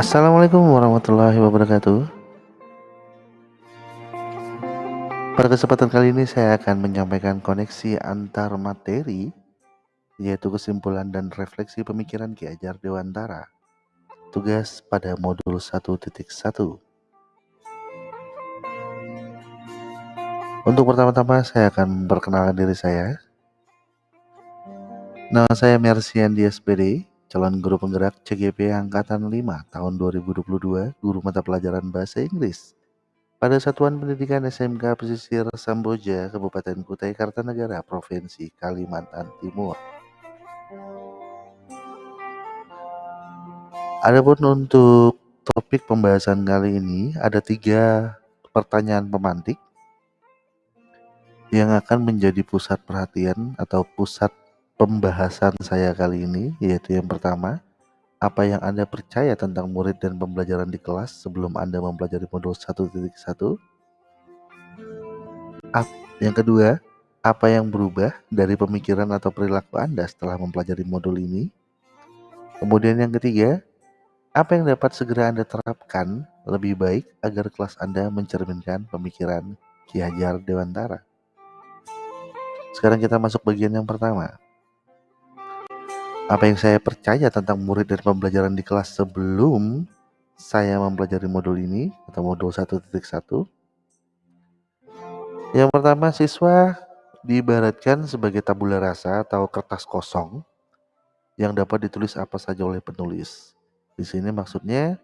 Assalamualaikum warahmatullahi wabarakatuh. Pada kesempatan kali ini saya akan menyampaikan koneksi antar materi yaitu kesimpulan dan refleksi pemikiran Ki Ajar Dewantara. Tugas pada modul 1.1. Untuk pertama-tama saya akan memperkenalkan diri saya. Nama saya Mersian SPD, calon guru penggerak CGP Angkatan 5 tahun 2022, guru mata pelajaran Bahasa Inggris pada Satuan Pendidikan SMK Pesisir Samboja, Kabupaten Kutai Kartanegara, Provinsi Kalimantan Timur. Adapun untuk topik pembahasan kali ini ada tiga pertanyaan pemantik yang akan menjadi pusat perhatian atau pusat pembahasan saya kali ini yaitu yang pertama, apa yang Anda percaya tentang murid dan pembelajaran di kelas sebelum Anda mempelajari modul 1.1? Yang kedua, apa yang berubah dari pemikiran atau perilaku Anda setelah mempelajari modul ini? Kemudian yang ketiga, apa yang dapat segera Anda terapkan lebih baik agar kelas Anda mencerminkan pemikiran Ki Hajar Dewantara? Sekarang kita masuk bagian yang pertama. Apa yang saya percaya tentang murid dan pembelajaran di kelas sebelum saya mempelajari modul ini atau modul 1.1. Yang pertama, siswa diibaratkan sebagai tabula rasa atau kertas kosong yang dapat ditulis apa saja oleh penulis. Di sini maksudnya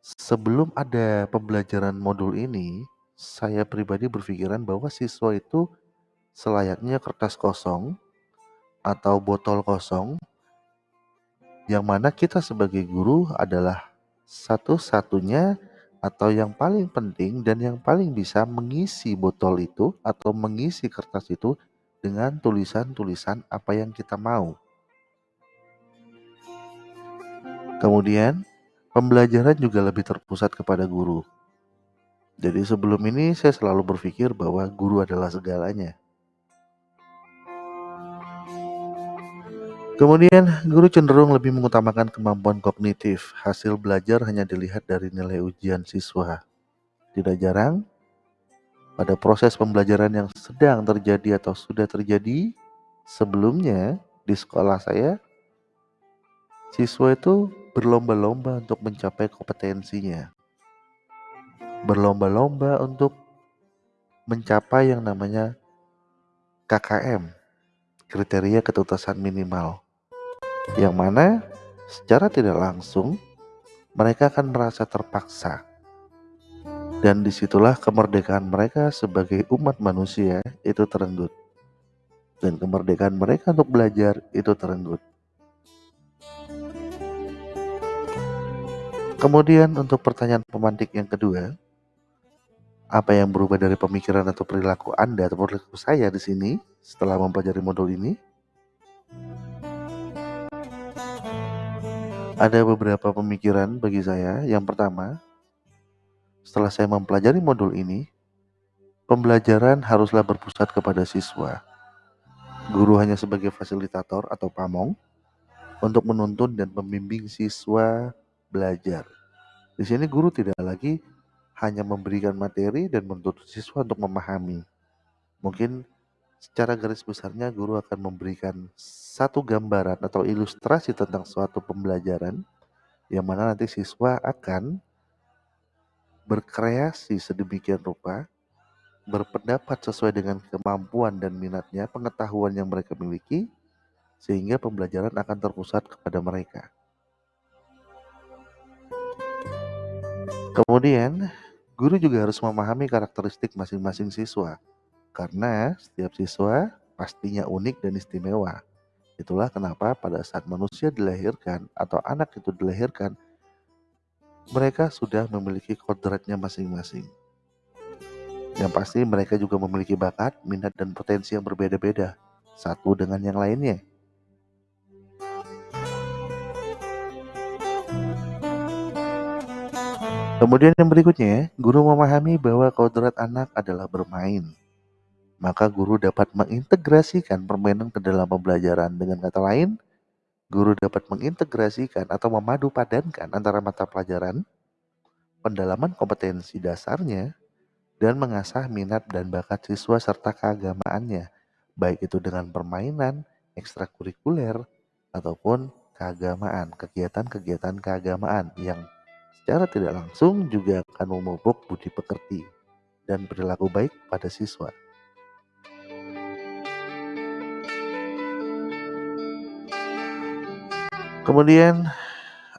sebelum ada pembelajaran modul ini, saya pribadi berpikiran bahwa siswa itu selayaknya kertas kosong atau botol kosong yang mana kita sebagai guru adalah satu-satunya atau yang paling penting dan yang paling bisa mengisi botol itu atau mengisi kertas itu dengan tulisan-tulisan apa yang kita mau. Kemudian, pembelajaran juga lebih terpusat kepada guru. Jadi sebelum ini saya selalu berpikir bahwa guru adalah segalanya. Kemudian, guru cenderung lebih mengutamakan kemampuan kognitif. Hasil belajar hanya dilihat dari nilai ujian siswa. Tidak jarang, pada proses pembelajaran yang sedang terjadi atau sudah terjadi sebelumnya di sekolah saya, siswa itu berlomba-lomba untuk mencapai kompetensinya. Berlomba-lomba untuk mencapai yang namanya KKM, kriteria ketuntasan minimal yang mana secara tidak langsung mereka akan merasa terpaksa. Dan di situlah kemerdekaan mereka sebagai umat manusia itu terenggut. Dan kemerdekaan mereka untuk belajar itu terenggut. Kemudian untuk pertanyaan pemantik yang kedua, apa yang berubah dari pemikiran atau perilaku Anda atau perilaku saya di sini setelah mempelajari modul ini? Ada beberapa pemikiran bagi saya. Yang pertama, setelah saya mempelajari modul ini, pembelajaran haruslah berpusat kepada siswa. Guru hanya sebagai fasilitator atau pamong untuk menuntun dan membimbing siswa belajar. Di sini guru tidak lagi hanya memberikan materi dan menuntut siswa untuk memahami. Mungkin secara garis besarnya guru akan memberikan satu gambaran atau ilustrasi tentang suatu pembelajaran yang mana nanti siswa akan berkreasi sedemikian rupa, berpendapat sesuai dengan kemampuan dan minatnya, pengetahuan yang mereka miliki, sehingga pembelajaran akan terpusat kepada mereka. Kemudian, guru juga harus memahami karakteristik masing-masing siswa karena setiap siswa pastinya unik dan istimewa. Itulah kenapa pada saat manusia dilahirkan atau anak itu dilahirkan, mereka sudah memiliki kodratnya masing-masing. Yang pasti mereka juga memiliki bakat, minat, dan potensi yang berbeda-beda, satu dengan yang lainnya. Kemudian yang berikutnya, guru memahami bahwa kodrat anak adalah bermain maka guru dapat mengintegrasikan permainan ke dalam pembelajaran. Dengan kata lain, Guru dapat mengintegrasikan atau memadu padankan antara mata pelajaran, pendalaman kompetensi dasarnya, dan mengasah minat dan bakat siswa serta keagamaannya, baik itu dengan permainan, ekstrakurikuler, ataupun keagamaan, kegiatan-kegiatan keagamaan yang secara tidak langsung juga akan memupuk budi pekerti dan perilaku baik pada siswa. Kemudian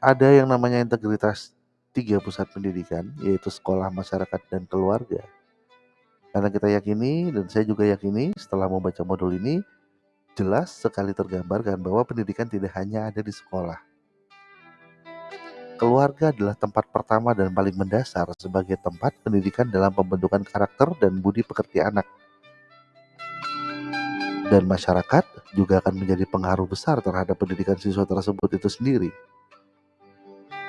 ada yang namanya integritas tiga pusat pendidikan, yaitu sekolah, masyarakat, dan keluarga. Karena kita yakini, dan saya juga yakini setelah membaca modul ini, jelas sekali tergambarkan bahwa pendidikan tidak hanya ada di sekolah. Keluarga adalah tempat pertama dan paling mendasar sebagai tempat pendidikan dalam pembentukan karakter dan budi pekerti anak dan masyarakat juga akan menjadi pengaruh besar terhadap pendidikan siswa tersebut itu sendiri.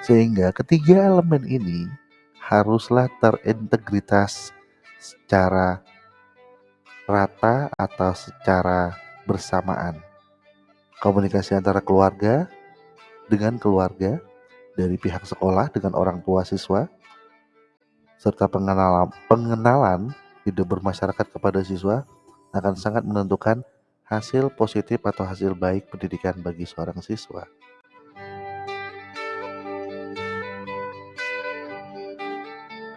Sehingga ketiga elemen ini haruslah terintegritas secara rata atau secara bersamaan. Komunikasi antara keluarga dengan keluarga, dari pihak sekolah dengan orang tua siswa, serta pengenalan, pengenalan hidup bermasyarakat kepada siswa akan sangat menentukan hasil positif atau hasil baik pendidikan bagi seorang siswa.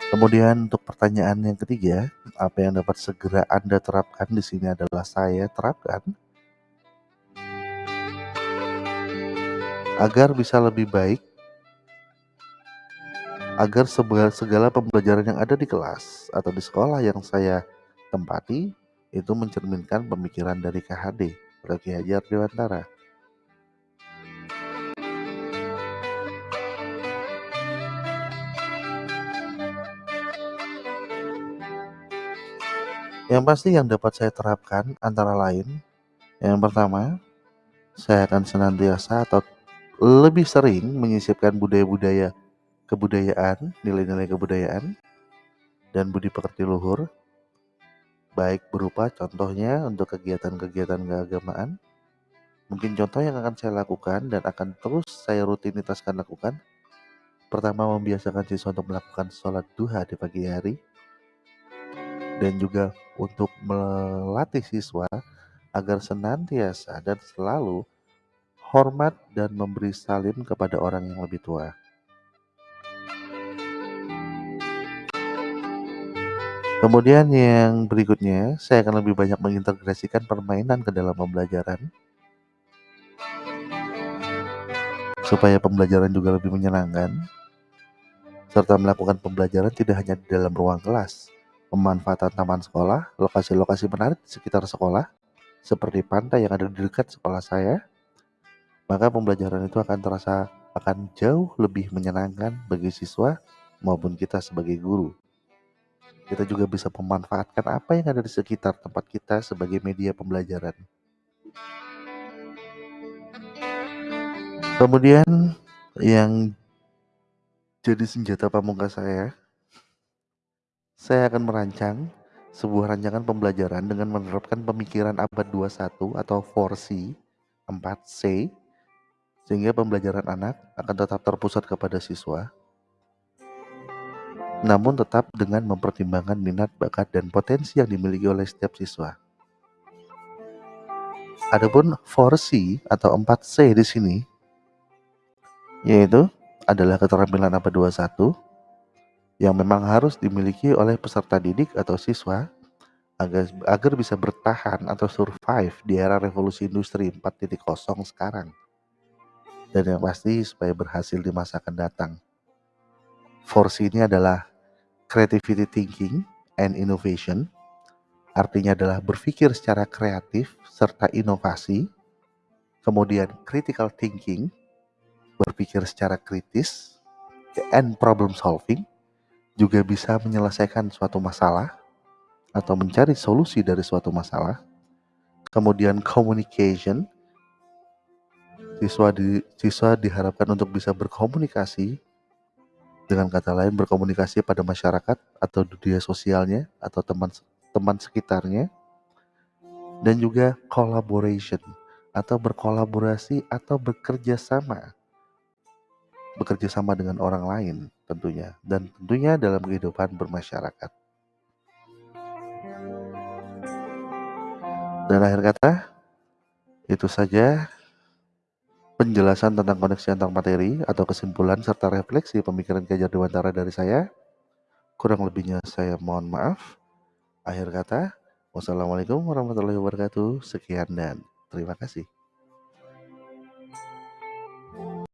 Kemudian untuk pertanyaan yang ketiga, apa yang dapat segera Anda terapkan di sini adalah saya terapkan agar bisa lebih baik agar segala pembelajaran yang ada di kelas atau di sekolah yang saya tempati itu mencerminkan pemikiran dari KHD Ki Hajar Dewantara. Yang pasti yang dapat saya terapkan antara lain, yang pertama, saya akan senantiasa atau lebih sering menyisipkan budaya-budaya kebudayaan, nilai-nilai kebudayaan, dan budi pekerti luhur baik berupa contohnya untuk kegiatan-kegiatan keagamaan. Mungkin contoh yang akan saya lakukan dan akan terus saya rutinitaskan lakukan. Pertama, membiasakan siswa untuk melakukan sholat duha di pagi hari. Dan juga untuk melatih siswa agar senantiasa dan selalu hormat dan memberi salim kepada orang yang lebih tua. Kemudian yang berikutnya, saya akan lebih banyak mengintegrasikan permainan ke dalam pembelajaran. Supaya pembelajaran juga lebih menyenangkan. Serta melakukan pembelajaran tidak hanya di dalam ruang kelas. Pemanfaatan taman sekolah, lokasi-lokasi menarik di sekitar sekolah, seperti pantai yang ada di dekat sekolah saya, maka pembelajaran itu akan terasa akan jauh lebih menyenangkan bagi siswa maupun kita sebagai guru. Kita juga bisa memanfaatkan apa yang ada di sekitar tempat kita sebagai media pembelajaran. Kemudian yang jadi senjata pamungkas saya, saya akan merancang sebuah rancangan pembelajaran dengan menerapkan pemikiran abad 21 atau 4C, 4C, sehingga pembelajaran anak akan tetap terpusat kepada siswa, namun tetap dengan mempertimbangkan minat, bakat, dan potensi yang dimiliki oleh setiap siswa. Adapun 4C atau 4C di sini yaitu adalah keterampilan abad 21 yang memang harus dimiliki oleh peserta didik atau siswa agar, agar bisa bertahan atau survive di era revolusi industri 4.0 sekarang. Dan yang pasti supaya berhasil di masa akan datang. Force ini adalah creativity thinking and innovation. Artinya adalah berpikir secara kreatif serta inovasi. Kemudian critical thinking, berpikir secara kritis and problem solving juga bisa menyelesaikan suatu masalah atau mencari solusi dari suatu masalah. Kemudian communication, siswa di, siswa diharapkan untuk bisa berkomunikasi dengan kata lain berkomunikasi pada masyarakat atau dunia sosialnya atau teman teman sekitarnya dan juga collaboration atau berkolaborasi atau bekerja sama. Bekerja sama dengan orang lain tentunya dan tentunya dalam kehidupan bermasyarakat. Dan akhir kata, itu saja penjelasan tentang koneksi antar materi atau kesimpulan serta refleksi pemikiran Kejar Dewantara dari saya. Kurang lebihnya saya mohon maaf. Akhir kata, wassalamualaikum warahmatullahi wabarakatuh. Sekian dan terima kasih.